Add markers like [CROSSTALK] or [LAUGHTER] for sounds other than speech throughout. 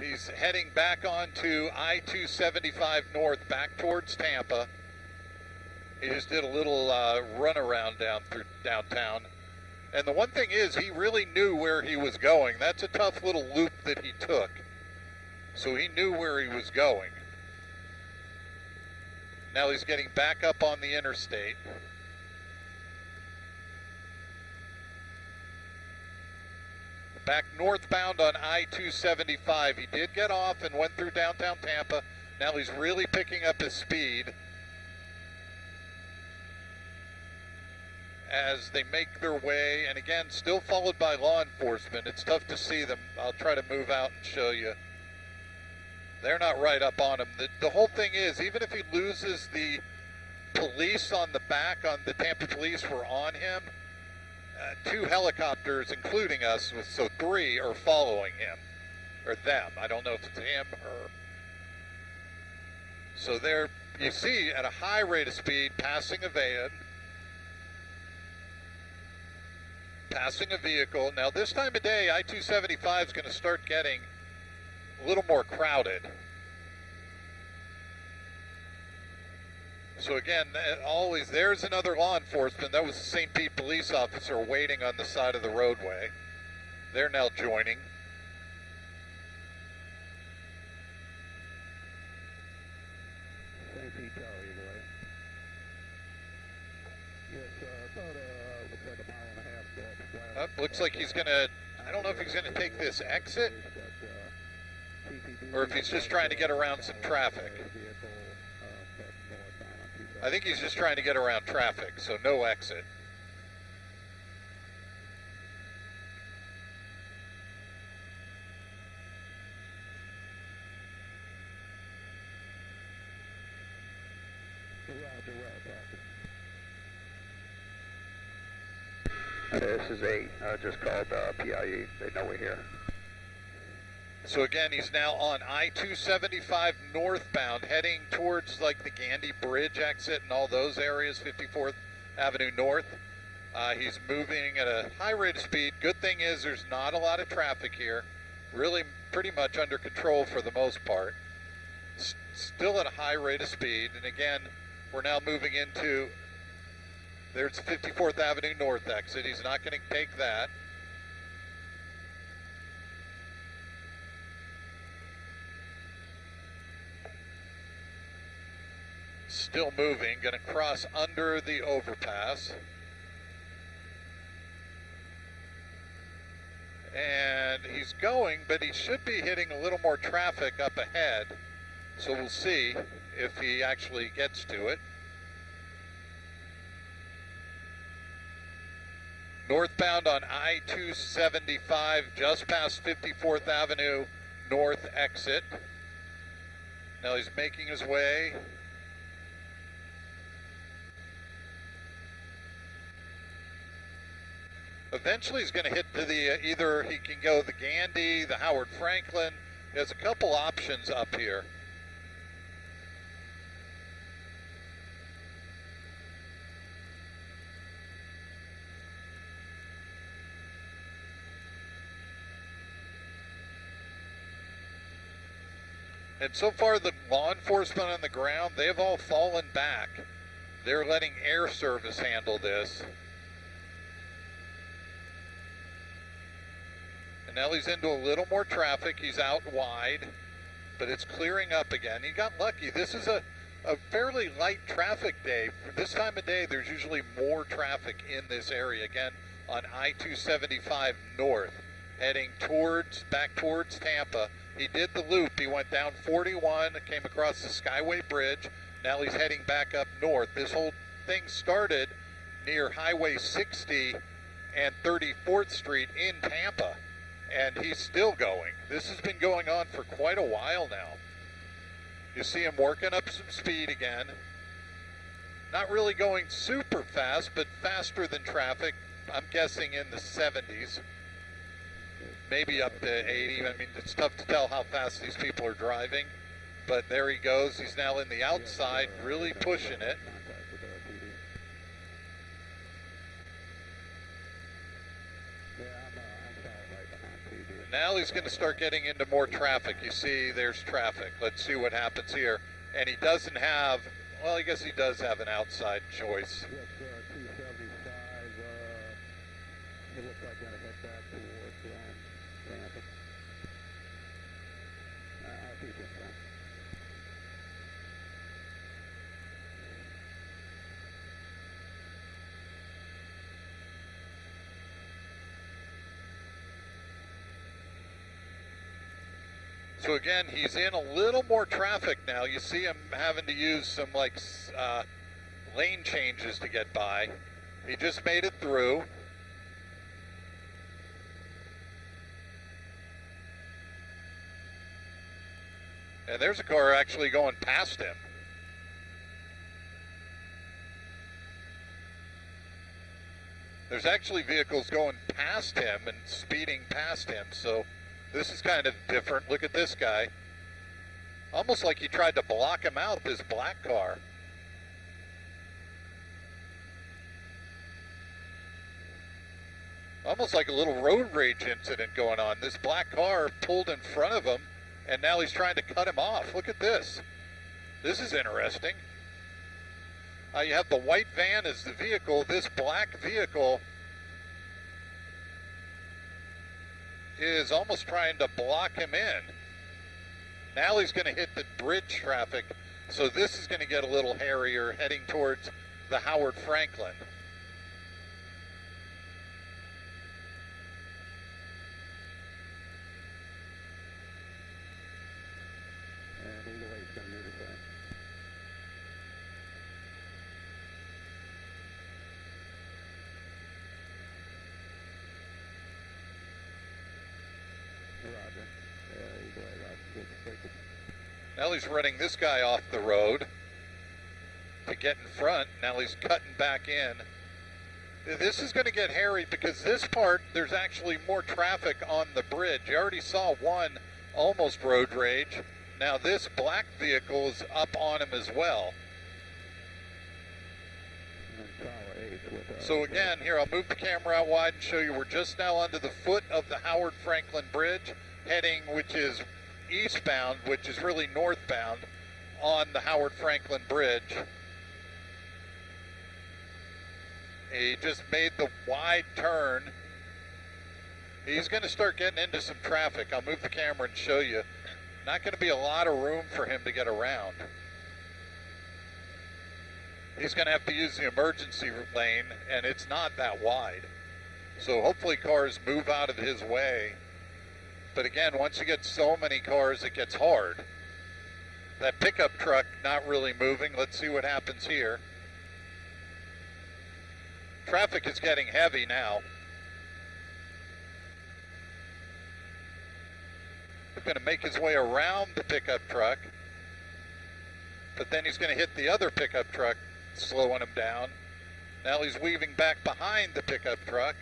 He's heading back onto I-275 north, back towards Tampa. He just did a little uh, runaround down through downtown. And the one thing is, he really knew where he was going. That's a tough little loop that he took. So he knew where he was going. Now he's getting back up on the interstate. Back northbound on I-275. He did get off and went through downtown Tampa. Now he's really picking up his speed. as they make their way, and again, still followed by law enforcement. It's tough to see them. I'll try to move out and show you. They're not right up on him. The, the whole thing is, even if he loses the police on the back, on the Tampa police were on him, uh, two helicopters, including us, so three are following him, or them. I don't know if it's him or... So they're, you see, at a high rate of speed, passing a van, passing a vehicle. Now this time of day, I-275 is going to start getting a little more crowded. So again, uh, always there's another law enforcement. That was the St. Pete police officer waiting on the side of the roadway. They're now joining. St. Pete Tower, either way. Yes, uh, about, uh, looks like a mile and a half west. Uh, looks like he's going to, I don't know if he's going to take this exit or if he's just trying to get around some traffic. I think he's just trying to get around traffic, so no exit. This is eight. I just called uh, PIE. They know we're here. So again, he's now on I-275 northbound, heading towards like the Gandy Bridge exit and all those areas, 54th Avenue North. Uh, he's moving at a high rate of speed. Good thing is there's not a lot of traffic here. Really pretty much under control for the most part. S still at a high rate of speed. And again, we're now moving into, there's 54th Avenue North exit. He's not going to take that. Still moving, going to cross under the overpass. And he's going, but he should be hitting a little more traffic up ahead. So we'll see if he actually gets to it. Northbound on I-275, just past 54th Avenue North exit. Now he's making his way Eventually he's going to hit to the, uh, either he can go the Gandy, the Howard Franklin. There's a couple options up here. And so far, the law enforcement on the ground, they've all fallen back. They're letting air service handle this. Now he's into a little more traffic. He's out wide, but it's clearing up again. He got lucky. This is a, a fairly light traffic day. For this time of day, there's usually more traffic in this area. Again, on I-275 north, heading towards, back towards Tampa. He did the loop. He went down 41, came across the Skyway Bridge. Now he's heading back up north. This whole thing started near Highway 60 and 34th Street in Tampa and he's still going. This has been going on for quite a while now. You see him working up some speed again. Not really going super fast, but faster than traffic. I'm guessing in the 70s, maybe up to 80. I mean, it's tough to tell how fast these people are driving, but there he goes. He's now in the outside, really pushing it. Now he's going to start getting into more traffic. You see, there's traffic. Let's see what happens here. And he doesn't have, well, I guess he does have an outside choice. Yes, uh, 275. Uh, it looks like gonna head back towards um, Tampa. Uh, I think it's fine. So again, he's in a little more traffic now. You see him having to use some like uh, lane changes to get by. He just made it through. And there's a car actually going past him. There's actually vehicles going past him and speeding past him, so this is kind of different. Look at this guy. Almost like he tried to block him out, this black car. Almost like a little road rage incident going on. This black car pulled in front of him, and now he's trying to cut him off. Look at this. This is interesting. Uh, you have the white van as the vehicle. This black vehicle is almost trying to block him in. Now he's going to hit the bridge traffic, so this is going to get a little hairier heading towards the Howard Franklin. And either way, it's gonna move it back. Roger. Yeah, either way, He's running this guy off the road to get in front. Now he's cutting back in. This is going to get hairy because this part, there's actually more traffic on the bridge. You already saw one almost road rage. Now this black vehicle is up on him as well. And Tower 8 with, So again, here I'll move the camera out wide and show you we're just now under the foot of the Howard Franklin Bridge, heading which is eastbound, which is really northbound, on the Howard Franklin Bridge. He just made the wide turn. He's going to start getting into some traffic. I'll move the camera and show you. Not going to be a lot of room for him to get around. He's going to have to use the emergency lane, and it's not that wide. So hopefully cars move out of his way. But again, once you get so many cars, it gets hard. That pickup truck not really moving. Let's see what happens here. Traffic is getting heavy now. He's going to make his way around the pickup truck, but then he's going to hit the other pickup truck, slowing him down. Now he's weaving back behind the pickup truck.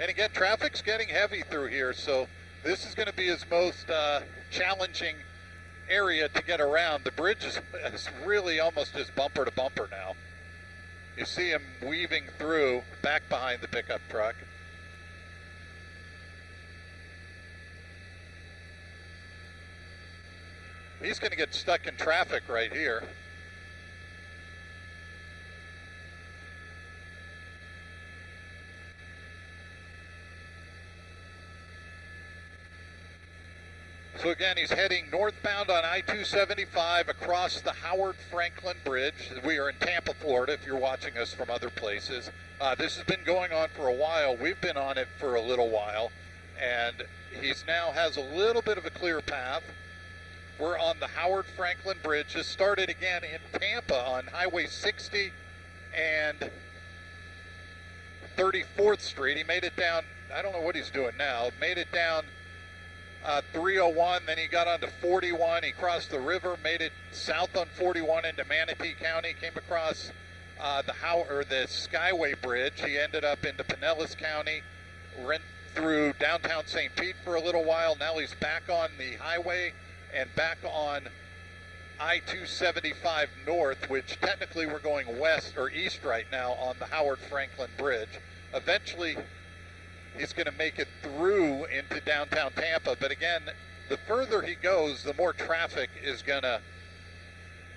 And again, traffic's getting heavy through here, so this is going to be his most uh, challenging area to get around. The bridge is, is really almost just bumper to bumper now. You see him weaving through back behind the pickup truck. He's going to get stuck in traffic right here. So again, he's heading northbound on I-275 across the Howard Franklin Bridge. We are in Tampa, Florida, if you're watching us from other places. Uh, this has been going on for a while. We've been on it for a little while, and he's now has a little bit of a clear path. We're on the Howard Franklin Bridge. This started again in Tampa on Highway 60 and 34th Street. He made it down, I don't know what he's doing now, made it down uh, 301, then he got onto 41. He crossed the river, made it south on 41 into Manatee County, came across uh, the How or the Skyway Bridge. He ended up into Pinellas County, went through downtown St. Pete for a little while. Now he's back on the highway and back on I-275 North, which technically we're going west or east right now on the Howard Franklin Bridge. Eventually, he's going to make it through into downtown Tampa. But again, the further he goes, the more traffic is going to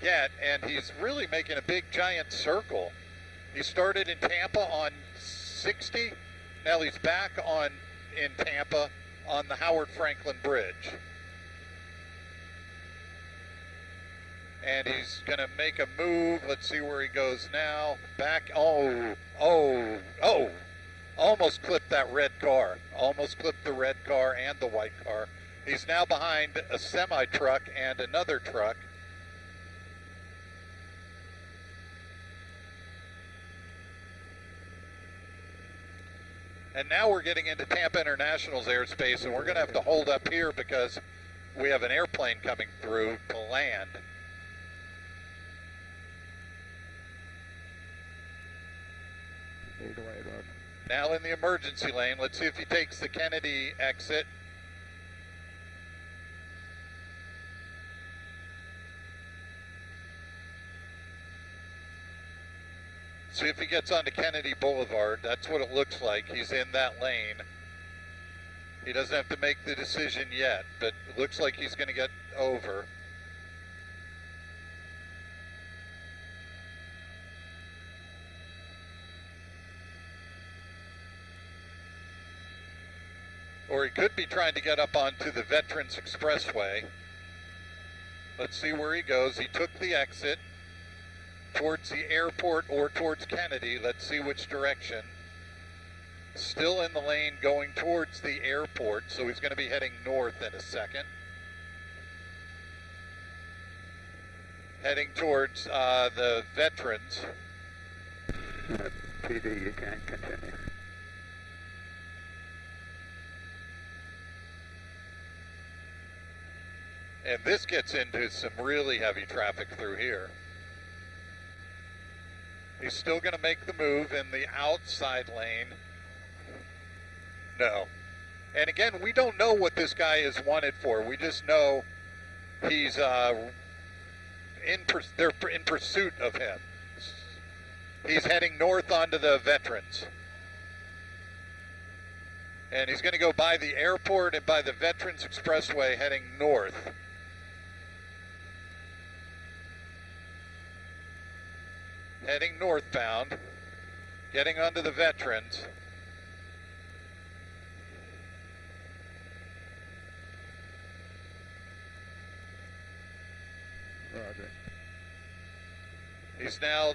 get, and he's really making a big giant circle. He started in Tampa on 60. Now he's back on in Tampa on the Howard Franklin Bridge. And he's going to make a move. Let's see where he goes now. Back. Oh, oh, oh. Almost clipped that red car. Almost clipped the red car and the white car. He's now behind a semi truck and another truck. And now we're getting into Tampa International's airspace, and we're going to have to hold up here because we have an airplane coming through to land. Fade away. Now in the emergency lane. Let's see if he takes the Kennedy exit. See if he gets onto Kennedy Boulevard. That's what it looks like. He's in that lane. He doesn't have to make the decision yet, but it looks like he's going to get over. Or he could be trying to get up onto the Veterans Expressway. Let's see where he goes. He took the exit towards the airport or towards Kennedy. Let's see which direction. Still in the lane going towards the airport, so he's going to be heading north in a second. Heading towards uh, the veterans. PD, you can continue. And this gets into some really heavy traffic through here. He's still going to make the move in the outside lane. No. And again, we don't know what this guy is wanted for. We just know he's uh, in they're in pursuit of him. He's heading north onto the Veterans. And he's going to go by the airport and by the Veterans Expressway heading north. Heading northbound, getting onto the Veterans. Roger. He's now,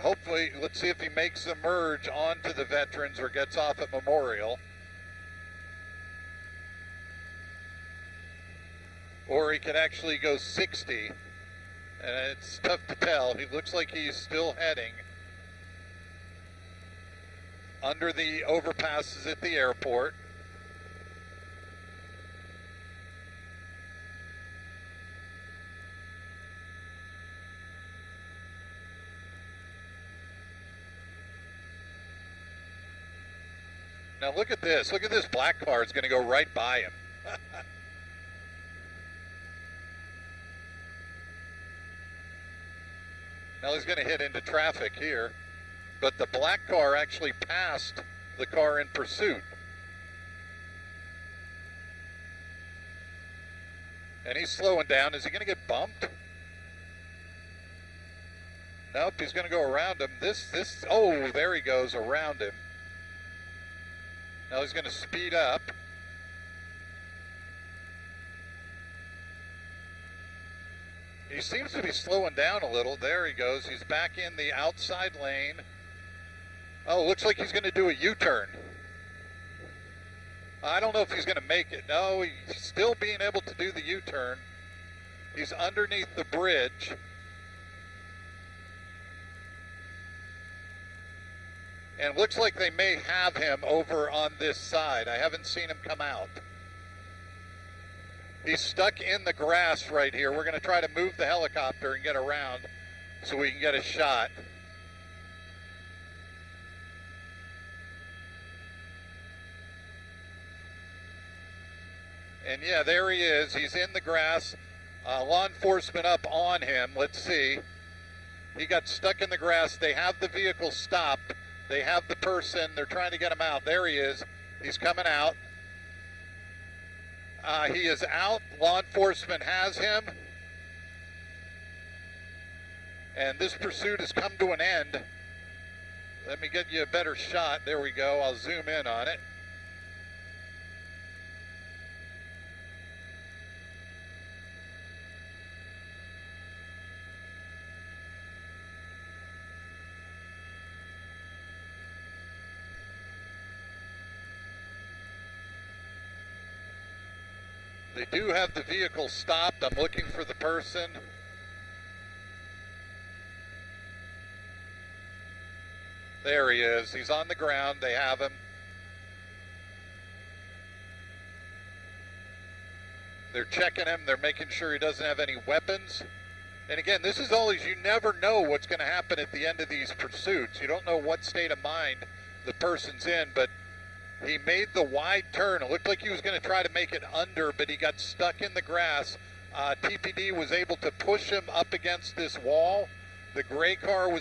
hopefully, let's see if he makes the merge onto the Veterans or gets off at Memorial. Or he can actually go 60 and it's tough to tell. He looks like he's still heading under the overpasses at the airport. Now look at this. Look at this black car. It's going to go right by him. [LAUGHS] Now he's going to hit into traffic here, but the black car actually passed the car in pursuit. And he's slowing down. Is he going to get bumped? Nope, he's going to go around him. This, this, oh, there he goes around him. Now he's going to speed up. He seems to be slowing down a little. There he goes. He's back in the outside lane. Oh, looks like he's going to do a U-turn. I don't know if he's going to make it. No, he's still being able to do the U-turn. He's underneath the bridge. And looks like they may have him over on this side. I haven't seen him come out. He's stuck in the grass right here. We're going to try to move the helicopter and get around so we can get a shot. And yeah, there he is. He's in the grass. Uh, law enforcement up on him. Let's see. He got stuck in the grass. They have the vehicle stopped. They have the person. They're trying to get him out. There he is. He's coming out. Uh, he is out. Law enforcement has him. And this pursuit has come to an end. Let me get you a better shot. There we go. I'll zoom in on it. Do have the vehicle stopped. I'm looking for the person. There he is. He's on the ground. They have him. They're checking him. They're making sure he doesn't have any weapons. And again, this is always, you never know what's going to happen at the end of these pursuits. You don't know what state of mind the person's in, but he made the wide turn. It looked like he was going to try to make it under, but he got stuck in the grass. Uh, TPD was able to push him up against this wall. The gray car was